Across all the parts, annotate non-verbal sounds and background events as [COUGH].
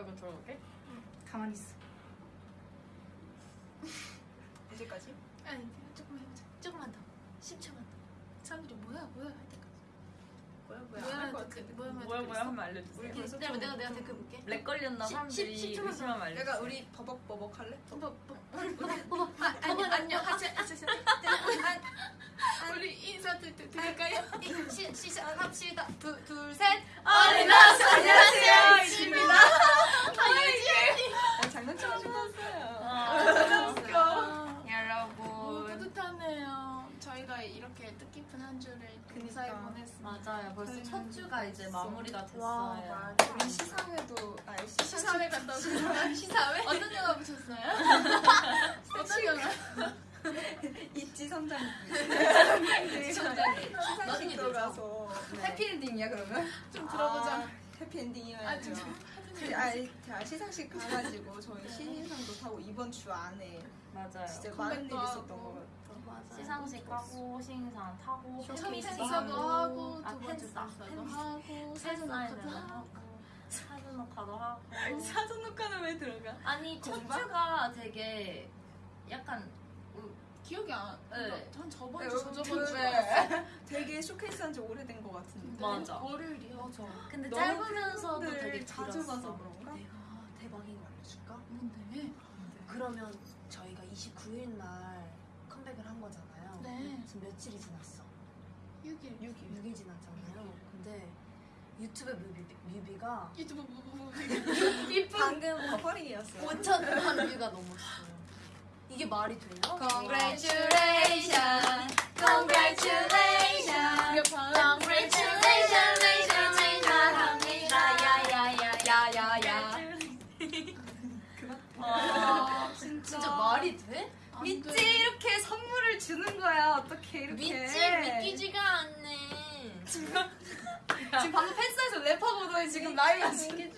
이거 들어볼게. 가만히 있어. [LAUGHS] 언제까지? 아니 조금만 해보자. 조금만 더. 10초만 더. 사람들이 뭐야 뭐야 할 때까지. 뭐야 뭐야. 뭐야 할것 댓글, 같은데 뭐야 뭐야 뭐야 하면 알려주세요. 우리 내가 좀- 내가 내가 댓글 볼게. 렉 걸렸나 십- 사람들이 십- 십초만 의심하면 알려주세요. 내가 우리 버벅버벅 할래? 뭐, 뭐, 뭐, 아, 아니 안녕. 하자 하자 우리 인사 드- 드- 드릴까요? 시, 시작합시다. 둘 셋. All in us 안녕하세요. ITZY입니다 아니 장난치고 싶었어요 아, 웃겨 여러분. 뿌듯하네요 저희가 이렇게 뜻깊은 한 주를 근사히 그니까. 보냈습니다 맞아요. 벌써 저희는 첫 주가 이제 마무리가 와 됐어요. 우리 시상회도 아 시상 시사회 갔다 오셨어요? [LAUGHS] 시사회? 어떤 영화 보셨어요? [LAUGHS] 어떤 영화? 있지 선장님 선장님. 시상식 들어가서 해피엔딩이야 그러면? 좀 들어보자 아, 해피엔딩이어야죠 아. 그, 아, 시상식 가가지고 저희 신인상도 타고 이번 주 안에 맞아요. 진짜 많은 일이 있었던. 것 같아요 맞아. 시상식 하고 신인상 타고 인사도 하고 아, 두 번째 팬싸. 인사도 팬- 하고 사진 녹화도 하고 사진 녹화도 하고 사전 녹화는 왜 들어가? 아니 첫 공방? 주가 되게 약간 기억이 안. 네. 한 저번 네, 주 저저번 그, 주. 네. 되게 쇼케이스 한 지 오래된 것 같은데 맞아. 월요일이야. 맞아. 근데 짧으면서도 되게 자주 길었어. 봐서 그런가? 내가 대박인 거 알려줄까? 뭔데? 그러면 저희가 29일 날 컴백을 한 거잖아요. 네. 지금 며칠이 지났어? 6일. 6일. 6일 지났잖아요. 근데 유튜브 뮤비, 뮤비가 유튜브 뭐, 뭐, 뭐. [LAUGHS] 방금 버퍼링이었어요 5천만 뷰가 넘었어요. 이게 말이 돼요? Congratulations. 돼? 안 믿지 돼. 이렇게 선물을 주는 거야 어떻게 이렇게 믿지 믿기지가 않네. 지금 방금 팬사에서 랩하고도 지금 라이브 지금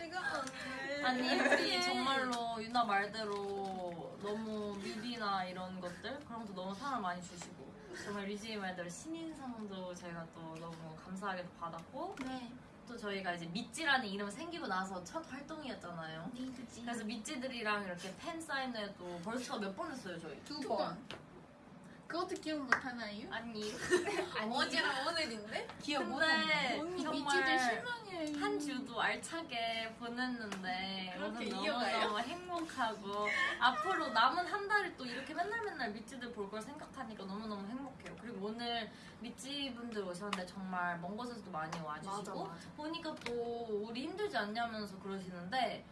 아니 우리 정말로 유나 말대로 너무 뮤비나 이런 것들 그런 것도 너무 사랑 많이 주시고 정말 리지의 말대로 신인상도 저희가 또 너무 감사하게도 받았고 네. 또 저희가 이제 미찌라는 이름이 생기고 나서 첫 활동이었잖아요 리드지. 그래서 미찌들이랑 이렇게 팬 사인회도 벌써 몇 번 했어요 저희 두 번. 그것도 기억 못 하나요? 아니 [LAUGHS] 어제랑 오늘인데? 기억 언니 미치들 정말. 알차게 보냈는데 오늘? 너무너무 [LAUGHS] 행복하고 앞으로 남은 한 달을 또 이렇게 맨날 맨날 미찌들 볼 걸 생각하니까 너무너무 행복해요. 그리고 오늘 미찌 분들 오셨는데 정말 먼 곳에서도 많이 와주시고 보니까 또 우리 힘들지 않냐면서 그러시는데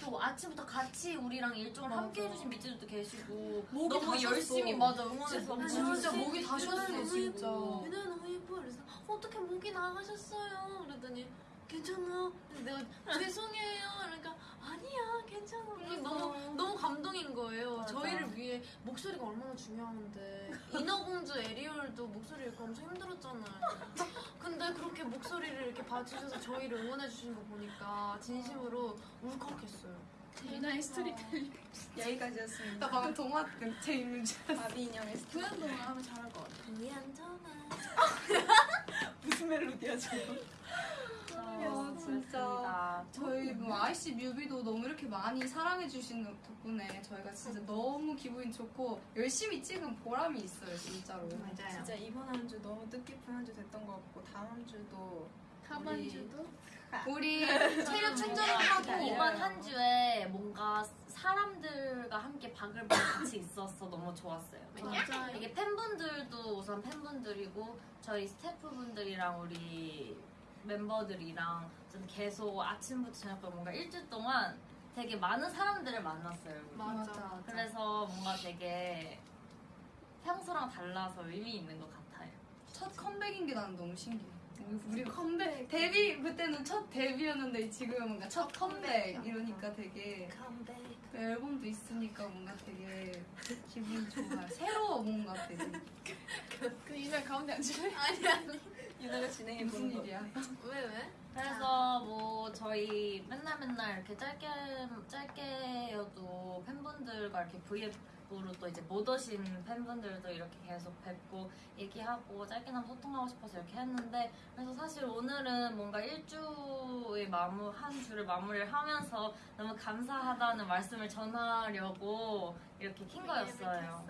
또 아침부터 같이 우리랑 일정을 맞아. 함께 해주신 미찌들도 계시고 목이 너무 다 열심히 쉬었어. 맞아 응원해서 진짜, 진짜 목이 다 쉬었어, 너무 진짜. 유나 너무 예뻐. 그래서 어떻게 목이 나가셨어요? 그랬더니 괜찮아. 내가 죄송해요. 그러니까 아니야 괜찮아. 그래서 너무 너무 감동인 거예요. 맞아. 저희를 위해 목소리가 얼마나 중요한데 인어공주 에리얼도 목소리 잃고 엄청 힘들었잖아요. 근데 그렇게 목소리를 이렇게 봐주셔서 저희를 응원해 주신 거 보니까 진심으로 울컥했어요. 유나의 스토리텔링. 여기까지였습니다 나 방금 동화 제 있는 줄 바비 인형의 스토리 구연동화 하면 잘할 것 같아. 미안정아. [LAUGHS] [LAUGHS] 무슨 멜로디야 저거 아, 진짜. 저희 뭐 아이씨 뮤비도 너무 이렇게 많이 사랑해 주시는 덕분에 저희가 진짜 너무 기분이 좋고 열심히 찍은 보람이 있어요 진짜로 맞아요. 진짜 이번 한 주 너무 뜻깊은 한 주 됐던 것 같고 다음 주도 하반 우리- 주도. 우리 [LAUGHS] 체력 충전을 하고 이번 한 주에 뭔가 사람들과 함께 바글바글 같이 있어서 너무 좋았어요. 맞아요. 이게 팬분들도 우선 팬분들이고 저희 스태프분들이랑 우리 멤버들이랑 좀 계속 아침부터 저녁까지 뭔가 일주일 동안 되게 많은 사람들을 만났어요. 우리. 맞아. 그래서 뭔가 되게 평소랑 달라서 의미 있는 것 같아요. 첫 컴백인 게 나는 너무 신기해. 우리 컴백 데뷔 그때는 첫 데뷔였는데 지금은 뭔가 첫 컴백 이러니까 되게 컴백. 그 앨범도 있으니까 뭔가 되게 기분이 좋아요. 새로워 뭔가 되게 그 유나 가운데 앉을래? 아니 아니. 유나가 진행해 무슨 거 일이야? 왜 왜? 그래서 뭐 저희 맨날 맨날 이렇게 짧게 짧게여도 팬분들과 이렇게 브이앱 앞으로 또 이제 못 오신 팬분들도 이렇게 계속 뵙고 얘기하고 짧게나마 소통하고 싶어서 이렇게 했는데 그래서 사실 오늘은 뭔가 일주의 마무 한 주를 마무리를 하면서 너무 감사하다는 말씀을 전하려고 이렇게 킨 거였어요.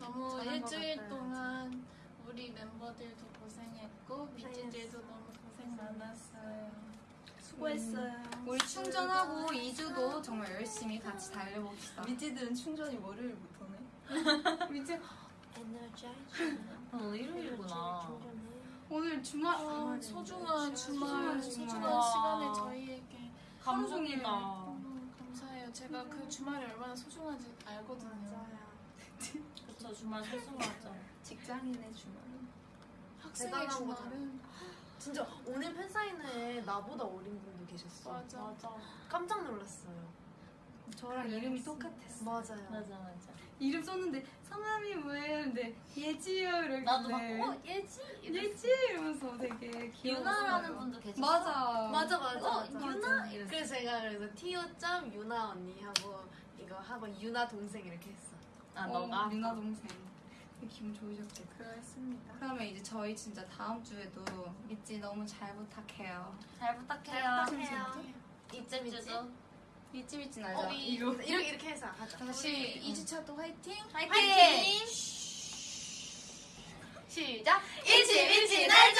너무 잘한 것 일주일. 동안 우리 멤버들도 고생했고 미찌들도 너무 고생 많았어요. 수고했어요. 우리 충전하고 2주도 정말 열심히 같이 달려봅시다. 미찌들은 충전이 월요일부터네. 이제 에너자이즈. 어, 오늘 일요일이구나. 오늘 주말 어, 소중한 주말, 소중한. 시간을 저희에게 감동이다. 너무 감사해요. 제가 그 주말이 얼마나 소중한지 알거든요. 그쵸 주말 소중하죠. 직장인의 주말은. 학생의 대단한 주말은 진짜 오늘 팬사인회에 나보다 어린 분도 계셨어. 맞아. 맞아. 깜짝 놀랐어요. 저랑 이름이 똑같았어. 맞아요. 맞아 맞아. 이름 썼는데 성함이 뭐예요? 근데 예지요 이렇게. 나도 막어 예지 예지 이러면서 되게. 유나라는 분도 계셨어. 맞아. 맞아 맞아. 어 맞아. 유나 이랬어. 그래서 제가 그래서 티오 점 유나 언니 하고 이거 하고 유나 동생 이렇게 했어. 아 어, 너가 유나 동생. 기분 좋으셨겠다. 그렇습니다. 그러면 이제 저희 진짜 다음 주에도 믿지 너무 잘 부탁해요. 잘 부탁해요. 이쯤 이쯤도 믿지 믿지 어, 알자. 이- 이렇게 이렇게 해서 하자. 다시 우리 2주차도 화이팅! 화이팅! 시작. 귀엽다 맞지? 안녕.